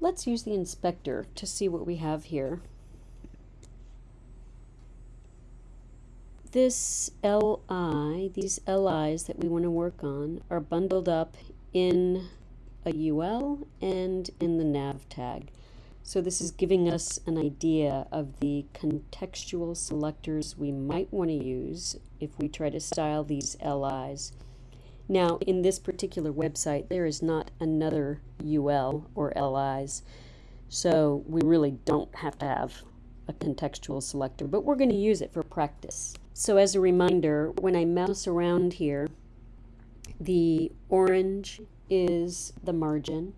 Let's use the inspector to see what we have here. This LI, these LIs that we want to work on are bundled up in a UL and in the nav tag. So this is giving us an idea of the contextual selectors we might want to use if we try to style these LIs. Now, in this particular website, there is not another UL or LIs, so we really don't have to have a contextual selector, but we're going to use it for practice. So as a reminder, when I mouse around here, the orange is the margin,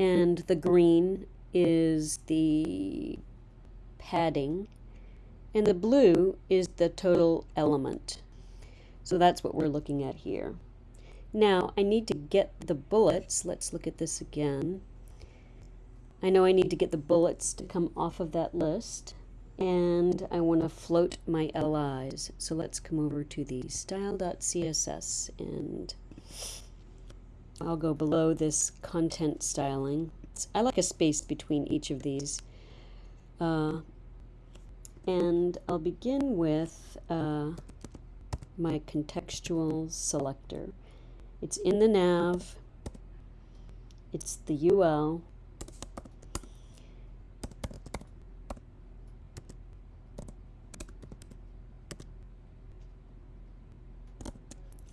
and the green is the padding, and the blue is the total element. So that's what we're looking at here. Now I need to get the bullets. Let's look at this again. I know I need to get the bullets to come off of that list and I want to float my LIs. So let's come over to the style.css and I'll go below this content styling. I like a space between each of these. Uh, and I'll begin with uh, my contextual selector. It's in the nav, it's the UL,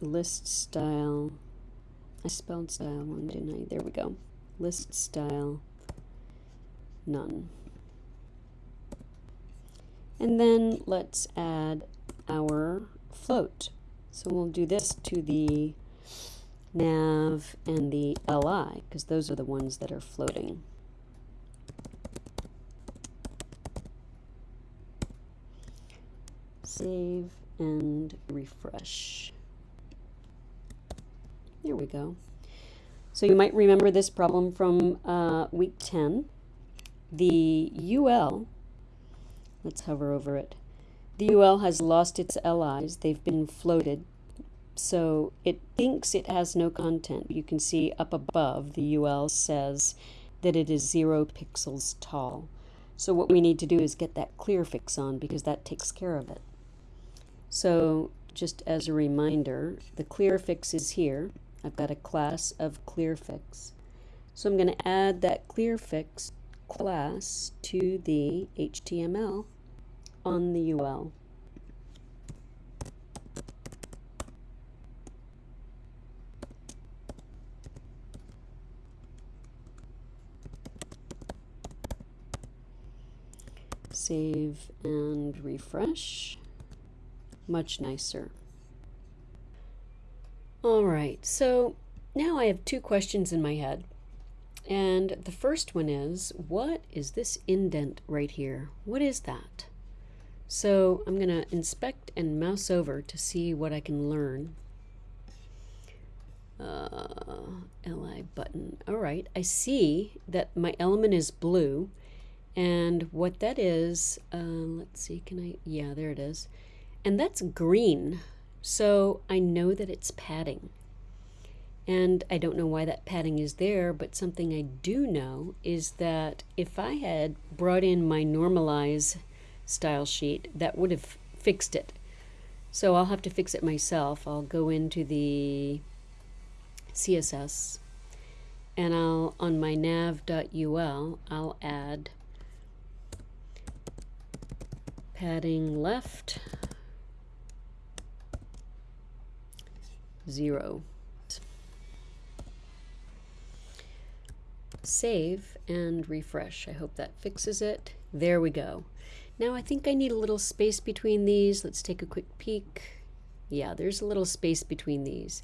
list style I spelled style wrong, didn't I? There we go. List style, none. And then let's add our float. So we'll do this to the nav and the li, because those are the ones that are floating. Save and refresh. There we go. So you might remember this problem from uh, week 10. The UL, let's hover over it. The UL has lost its LIs. They've been floated. So it thinks it has no content. You can see up above the UL says that it is zero pixels tall. So what we need to do is get that clear fix on because that takes care of it. So just as a reminder, the clear fix is here. I've got a class of clear fix. So I'm going to add that clear fix class to the HTML on the UL. Save and refresh. Much nicer. All right, so now I have two questions in my head. And the first one is, what is this indent right here? What is that? So I'm going to inspect and mouse over to see what I can learn. Uh, li button. All right, I see that my element is blue. And what that is, uh, let's see, can I, yeah, there it is. And that's green. So I know that it's padding. And I don't know why that padding is there, but something I do know is that if I had brought in my normalize style sheet, that would have fixed it. So I'll have to fix it myself. I'll go into the CSS and I'll, on my nav.ul, I'll add padding left zero. Save and refresh. I hope that fixes it. There we go. Now I think I need a little space between these. Let's take a quick peek. Yeah, there's a little space between these.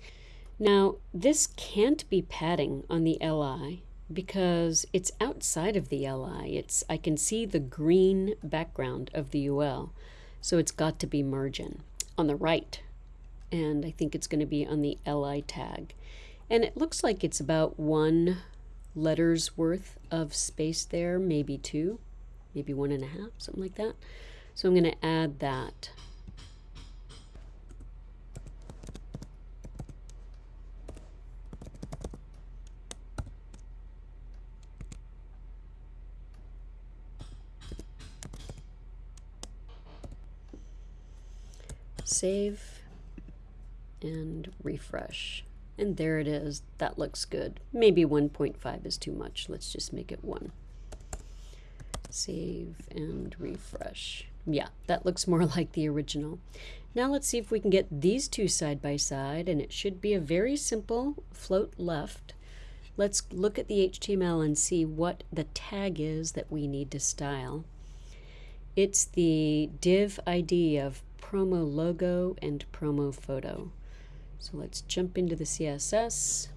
Now, this can't be padding on the LI because it's outside of the LI. It's I can see the green background of the UL, so it's got to be margin. On the right, and I think it's going to be on the LI tag. And it looks like it's about one letter's worth of space there, maybe two, maybe one and a half, something like that. So I'm going to add that. Save and refresh. And there it is. That looks good. Maybe 1.5 is too much. Let's just make it 1. Save and refresh. Yeah, that looks more like the original. Now let's see if we can get these two side by side, and it should be a very simple float left. Let's look at the HTML and see what the tag is that we need to style. It's the div ID of promo logo and promo photo. So let's jump into the CSS.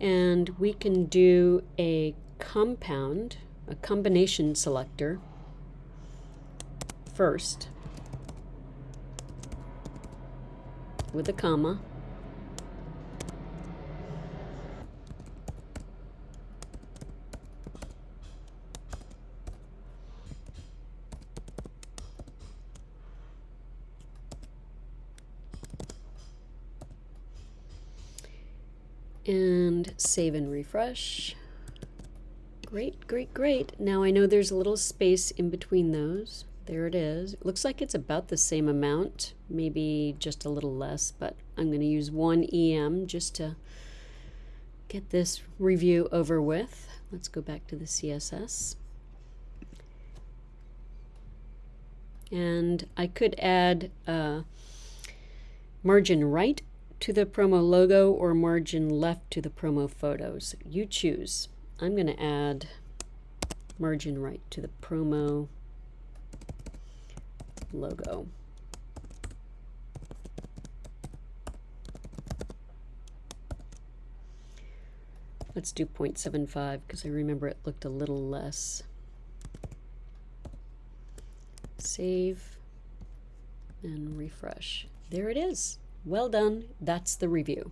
And we can do a compound, a combination selector first with a comma. and save and refresh. Great, great, great. Now I know there's a little space in between those. There it is. It looks like it's about the same amount, maybe just a little less, but I'm going to use one EM just to get this review over with. Let's go back to the CSS. And I could add uh, margin right to the promo logo or margin left to the promo photos. You choose. I'm going to add margin right to the promo logo. Let's do 0.75 because I remember it looked a little less. Save and refresh. There it is. Well done. That's the review.